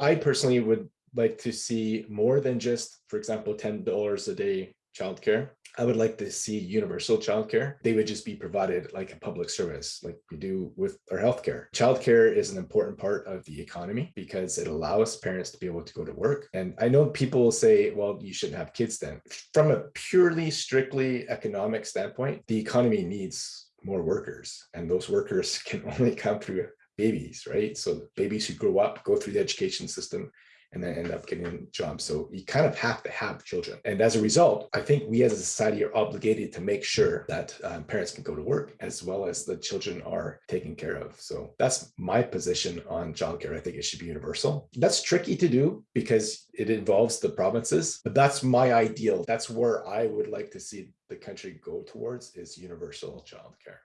I personally would like to see more than just, for example, $10 a day childcare. I would like to see universal childcare. They would just be provided like a public service, like we do with our healthcare. Childcare is an important part of the economy because it allows parents to be able to go to work. And I know people will say, well, you shouldn't have kids then. From a purely, strictly economic standpoint, the economy needs more workers, and those workers can only come through babies, right? So babies who grow up, go through the education system, and then end up getting jobs. So you kind of have to have children. And as a result, I think we as a society are obligated to make sure that um, parents can go to work as well as the children are taken care of. So that's my position on childcare. I think it should be universal. That's tricky to do because it involves the provinces, but that's my ideal. That's where I would like to see the country go towards is universal childcare.